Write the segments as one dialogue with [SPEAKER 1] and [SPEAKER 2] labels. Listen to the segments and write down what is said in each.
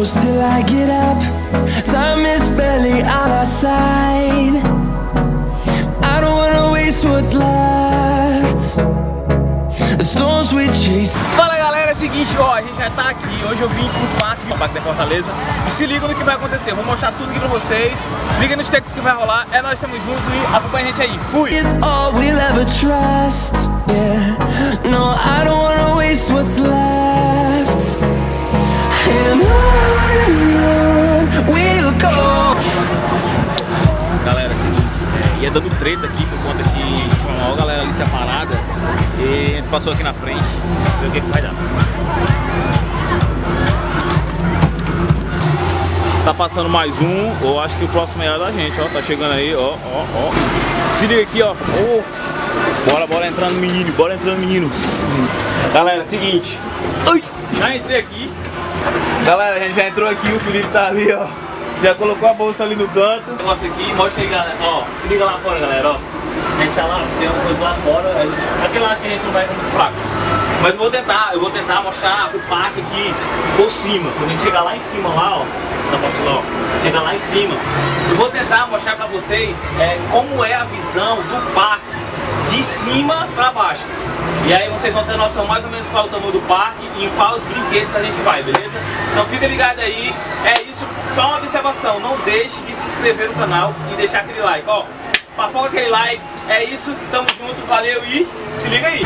[SPEAKER 1] goes till I get up. Time is barely on our side. I don't wanna waste what's left. The storms we chase.
[SPEAKER 2] Fala galera, é o seguinte, ó, a gente já tá aqui, hoje eu vim pro parque, pro parque da Fortaleza E se liga no que vai acontecer, eu vou mostrar tudo aqui pra vocês Se liga nos textos que vai rolar, é nós estamos juntos e acompanha a gente aí, fui!
[SPEAKER 1] is all we'll ever trust. Yeah, no, I don't wanna waste
[SPEAKER 2] é, dando treta aqui por conta que tinha uma galera ali separada E a gente passou aqui na frente, ver o que, que vai dar. Tá passando mais um, eu acho que o próximo é da gente, ó, tá chegando aí, ó, ó, ó. Se liga aqui, ó, Ô, Bora, bora entrando menino, bora entrando menino. Galera, seguinte, Ai, já entrei aqui. Galera, a gente já entrou aqui, o Felipe tá ali, ó já colocou a bolsa ali no canto. Negócio aqui, mostra aí, galera. Ó, se liga lá fora, galera, ó. A gente tá lá, tem uma coisa lá fora. A gente, aqui eu acho que a gente não vai ficar muito fraco. Mas eu vou tentar, eu vou tentar mostrar o parque aqui por cima. Quando a gente chegar lá em cima, lá, ó. Tá mostrando, ó. Chega lá em cima. Eu vou tentar mostrar pra vocês é, como é a visão do parque de cima pra baixo. E aí vocês vão ter noção mais ou menos qual é o tamanho do parque e em quais brinquedos a gente vai, beleza? Então fica ligado aí, é isso, só uma observação, não deixe de se inscrever no canal e deixar aquele like, ó. Papoca aquele like, é isso, tamo junto, valeu e se liga aí.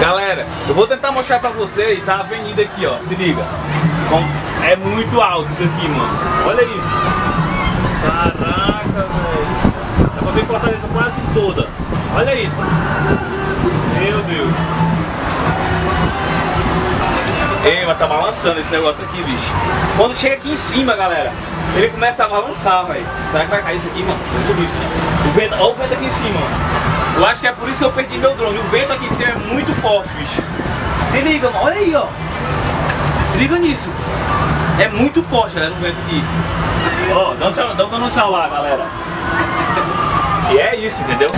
[SPEAKER 2] Galera, eu vou tentar mostrar pra vocês a avenida aqui, ó. Se liga. É muito alto isso aqui, mano. Olha isso. Caraca, velho. Dá pra ver Fortaleza quase toda. Olha isso. Meu Deus. Ei, mas tá balançando esse negócio aqui, bicho. Quando chega aqui em cima, galera, ele começa a balançar, velho. Será que vai cair isso aqui, mano? Livre, né? O vento, olha o vento aqui em cima, mano. Eu acho que é por isso que eu perdi meu drone. O vento aqui em cima é muito forte, bicho. Se liga, mano. Olha aí, ó. Se liga nisso. É muito forte, galera, o vento aqui. Ó, dá um tchau, dá um tchau lá, galera. E é isso, entendeu?